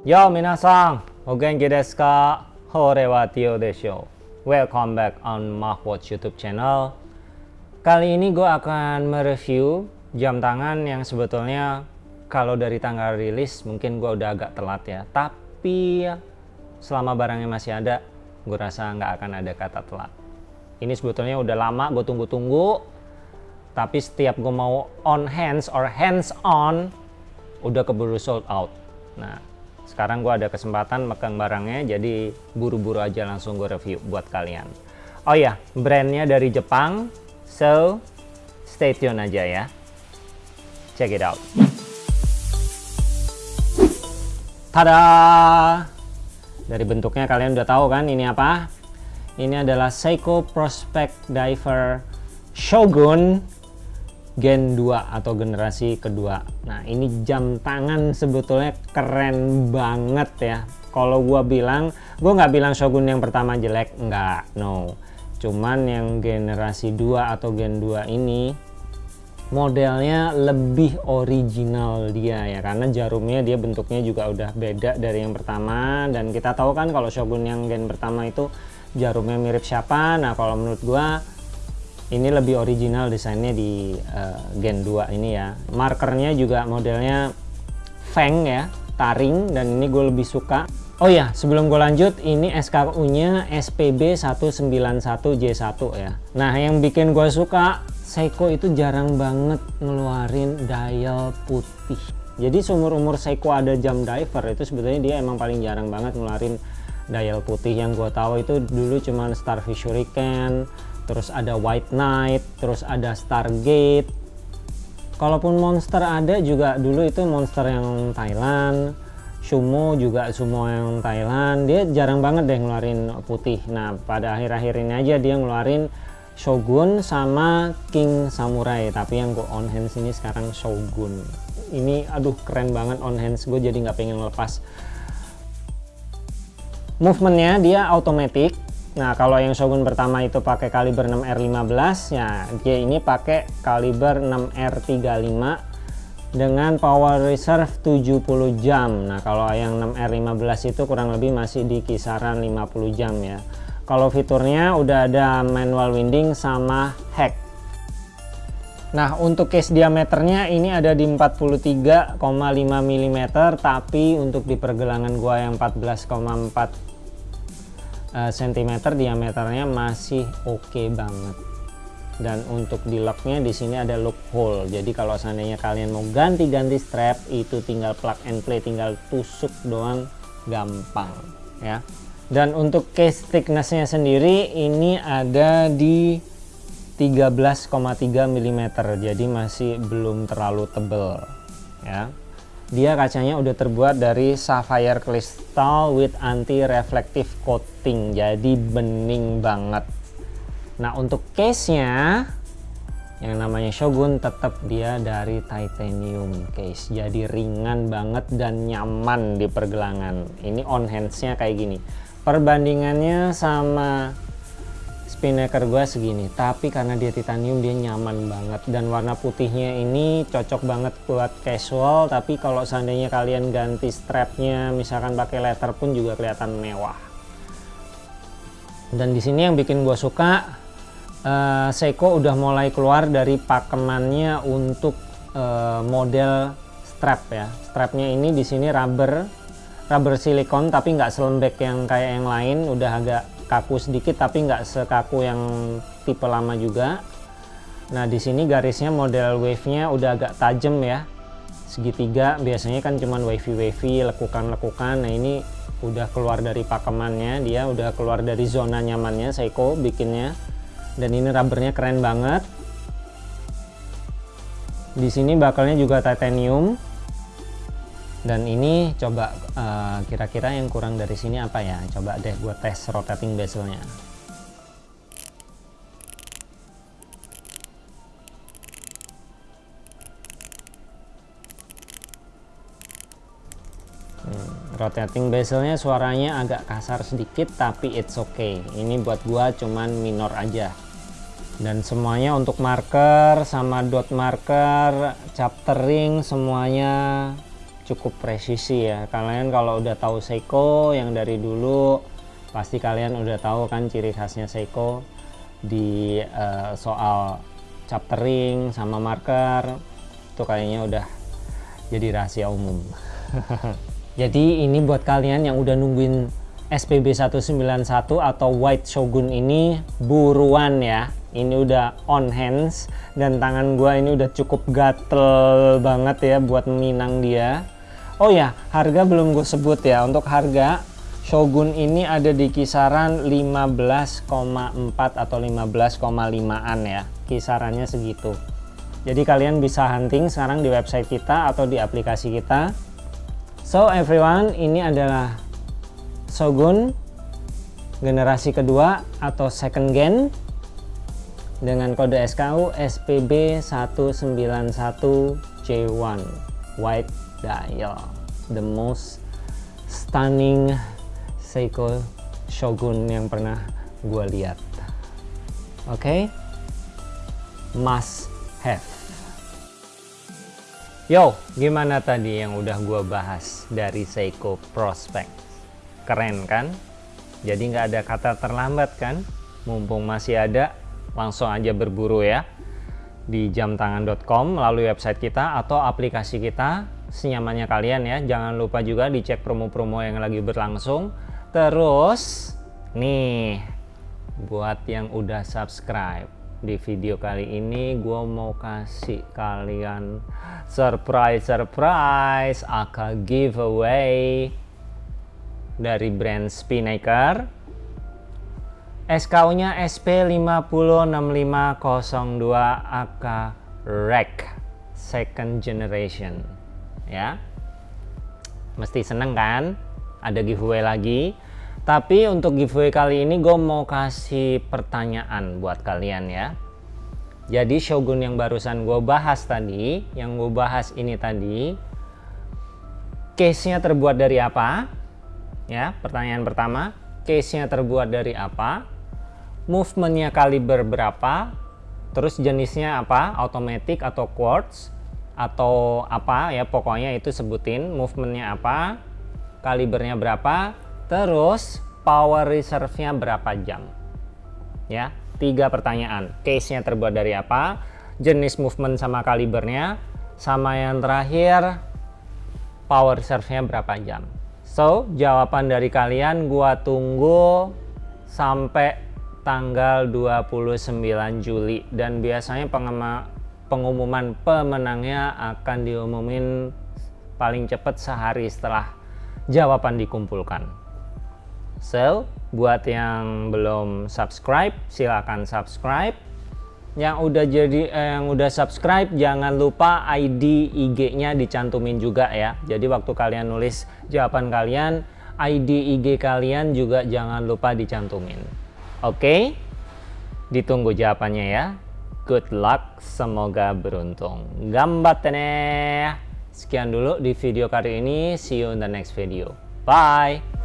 Yo minasan, o genki desu ka? Hore wa Tio desho. Welcome back on Mahwatch YouTube channel. Kali ini gue akan mereview jam tangan yang sebetulnya kalau dari tanggal rilis mungkin gue udah agak telat ya. Tapi selama barangnya masih ada, gue rasa nggak akan ada kata telat. Ini sebetulnya udah lama gue tunggu-tunggu, tapi setiap gue mau on hands or hands on, udah keburu sold out. Nah, sekarang gue ada kesempatan megang barangnya, jadi buru-buru aja langsung gue review buat kalian. Oh ya, brandnya dari Jepang, so stay tune aja ya. Check it out. Tada! Dari bentuknya kalian udah tahu kan ini apa? Ini adalah Seiko Prospect Diver Shogun Gen 2 atau generasi kedua. Nah, ini jam tangan sebetulnya keren banget ya. Kalau gua bilang, gua nggak bilang Shogun yang pertama jelek, nggak, no. Cuman yang generasi 2 atau Gen 2 ini modelnya lebih original dia ya karena jarumnya dia bentuknya juga udah beda dari yang pertama dan kita tahu kan kalau Shogun yang gen pertama itu jarumnya mirip siapa nah kalau menurut gua ini lebih original desainnya di uh, gen 2 ini ya markernya juga modelnya Feng ya taring dan ini gue lebih suka Oh ya, sebelum gue lanjut, ini SKU-nya SPB 191J1 ya. Nah, yang bikin gue suka Seiko itu jarang banget ngeluarin dial putih. Jadi seumur umur Seiko ada jam diver itu sebetulnya dia emang paling jarang banget ngeluarin dial putih. Yang gue tahu itu dulu cuma Starfish Hurricane, terus ada White Knight, terus ada Stargate. Kalaupun Monster ada juga dulu itu Monster yang Thailand, Sumo juga Sumo yang Thailand. Dia jarang banget deh ngeluarin putih. Nah pada akhir-akhir ini aja dia ngeluarin Shogun sama King Samurai tapi yang gue on hands ini sekarang Shogun ini aduh keren banget on hands gue jadi nggak pengen lepas movementnya dia automatic nah kalau yang Shogun pertama itu pakai kaliber 6R15 ya dia ini pakai kaliber 6R35 dengan power reserve 70 jam. Nah kalau yang 6R15 itu kurang lebih masih di kisaran 50 jam ya. Kalau fiturnya udah ada manual winding sama hack. Nah untuk case diameternya ini ada di 43,5 mm tapi untuk di pergelangan gua yang 14,4 cm eh, diameternya masih oke okay banget. Dan untuk di locknya di sini ada lock hole. Jadi kalau seandainya kalian mau ganti-ganti strap itu tinggal plug and play tinggal tusuk doang gampang ya. Dan untuk case thicknessnya sendiri ini ada di 13,3 mm jadi masih belum terlalu tebel ya dia kacanya udah terbuat dari sapphire crystal with anti reflective coating. Jadi bening banget. Nah untuk case nya yang namanya Shogun tetap dia dari titanium case. Jadi ringan banget dan nyaman di pergelangan. Ini on handsnya kayak gini. Perbandingannya sama spinnaker gua segini tapi karena dia titanium dia nyaman banget. Dan warna putihnya ini cocok banget buat casual tapi kalau seandainya kalian ganti strapnya misalkan pakai leather pun juga kelihatan mewah. Dan di sini yang bikin gua suka uh, Seiko udah mulai keluar dari pakemannya untuk uh, model strap ya. Strapnya ini di sini rubber rubber silikon tapi nggak selembek yang kayak yang lain udah agak kaku sedikit tapi nggak sekaku yang tipe lama juga. Nah di sini garisnya model wave-nya udah agak tajam ya. Segitiga biasanya kan cuman wavy-wavy lekukan-lekukan. Nah ini udah keluar dari pakemannya dia udah keluar dari zona nyamannya Seiko bikinnya. Dan ini rubbernya keren banget. Di sini bakalnya juga titanium dan ini coba eh, kira-kira uh, yang kurang dari sini apa ya? Coba deh gue tes rotating bezelnya. Hmm, rotating bezelnya suaranya agak kasar sedikit tapi it's okay. Ini buat gua cuman minor aja. Dan semuanya untuk marker sama dot marker chaptering semuanya cukup presisi ya. Kalian kalau udah tahu Seiko yang dari dulu pasti kalian udah tahu kan ciri khasnya Seiko di uh, soal chaptering sama marker. Itu kayaknya udah jadi rahasia umum. Jadi ini buat kalian yang udah nungguin SPB 191 atau White Shogun ini buruan ya. Ini udah on hands dan tangan gua ini udah cukup gatel banget ya buat minang dia oh ya harga belum gue sebut ya. Untuk harga Shogun ini ada di kisaran 15,4 atau 15,5an ya. Kisarannya segitu. Jadi kalian bisa hunting sekarang di website kita atau di aplikasi kita. So everyone ini adalah Shogun generasi kedua atau second gen dengan kode SKU SPB 191J1 white dial the most stunning Seiko Shogun yang pernah gue lihat. Oke? Okay? must have. Yo gimana tadi yang udah gue bahas dari Seiko Prospect? Keren kan? Jadi nggak ada kata terlambat kan? Mumpung masih ada langsung aja berburu ya. Di jamtangan.com melalui website kita atau aplikasi kita senyamannya kalian ya. Jangan lupa juga dicek promo-promo yang lagi berlangsung. Terus nih buat yang udah subscribe di video kali ini gue mau kasih kalian surprise surprise aka giveaway dari brand Spinnaker. SKU-nya SP506502 AK REC second generation ya. Mesti seneng kan? Ada giveaway lagi. Tapi untuk giveaway kali ini gue mau kasih pertanyaan buat kalian ya. Jadi Shogun yang barusan gue bahas tadi yang gue bahas ini tadi case nya terbuat dari apa? Ya pertanyaan pertama case nya terbuat dari apa? Movementnya kaliber berapa? Terus jenisnya apa? Automatic atau quartz atau apa ya pokoknya itu sebutin movementnya apa kalibernya berapa terus power reserve nya berapa jam. Ya tiga pertanyaan. Case nya terbuat dari apa jenis movement sama kalibernya sama yang terakhir power reserve nya berapa jam. So jawaban dari kalian gua tunggu sampai tanggal 29 Juli. Dan biasanya pengumuman pemenangnya akan diumumin paling cepat sehari setelah jawaban dikumpulkan. So, buat yang belum subscribe, silakan subscribe. Yang udah jadi eh, yang udah subscribe jangan lupa ID IG-nya dicantumin juga ya. Jadi waktu kalian nulis jawaban kalian, ID IG kalian juga jangan lupa dicantumin. Oke, ditunggu jawabannya ya. Good luck, semoga beruntung. Gambatte ne. Sekian dulu di video kali ini. See you in the next video. Bye.